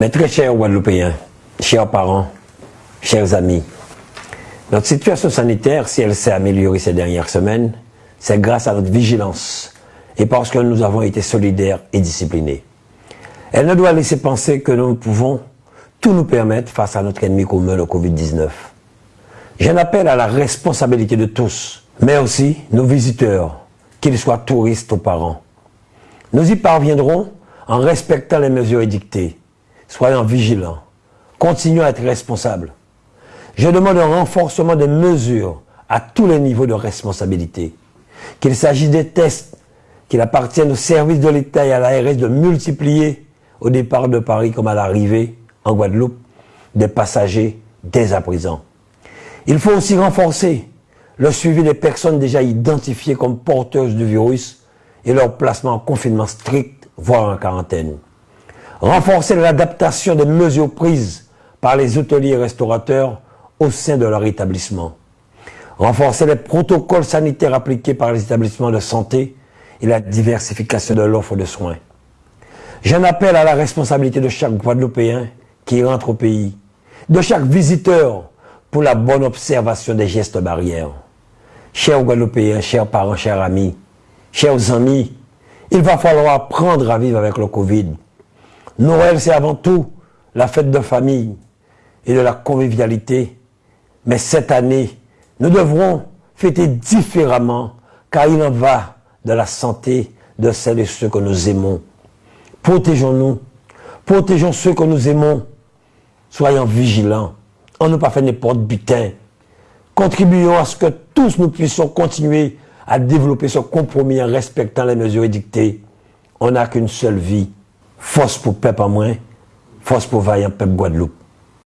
Mes très chers Guadeloupéens, chers parents, chers amis, notre situation sanitaire, si elle s'est améliorée ces dernières semaines, c'est grâce à notre vigilance et parce que nous avons été solidaires et disciplinés. Elle ne doit laisser penser que nous pouvons tout nous permettre face à notre ennemi commun, le Covid-19. J'en appelle à la responsabilité de tous, mais aussi nos visiteurs, qu'ils soient touristes ou parents. Nous y parviendrons en respectant les mesures édictées, Soyons vigilants. Continuons à être responsables. Je demande un renforcement des mesures à tous les niveaux de responsabilité. Qu'il s'agisse des tests, qu'il appartienne au service de l'État et à l'ARS de multiplier au départ de Paris comme à l'arrivée en Guadeloupe des passagers dès à présent. Il faut aussi renforcer le suivi des personnes déjà identifiées comme porteuses du virus et leur placement en confinement strict, voire en quarantaine renforcer l'adaptation des mesures prises par les hôteliers et restaurateurs au sein de leur établissement, renforcer les protocoles sanitaires appliqués par les établissements de santé et la diversification de l'offre de soins. J'en appelle à la responsabilité de chaque Guadeloupéen qui rentre au pays, de chaque visiteur pour la bonne observation des gestes barrières. Chers Guadeloupéens, chers parents, chers amis, chers amis, il va falloir apprendre à vivre avec le Covid. Noël, c'est avant tout la fête de famille et de la convivialité. Mais cette année, nous devrons fêter différemment car il en va de la santé de celles et ceux que nous aimons. Protégeons-nous. Protégeons ceux que nous aimons. Soyons vigilants. On ne pas faire n'importe butin. Contribuons à ce que tous nous puissions continuer à développer ce compromis en respectant les mesures édictées. On n'a qu'une seule vie. Force pour peuple en moins, force pour vaillant peuple Guadeloupe.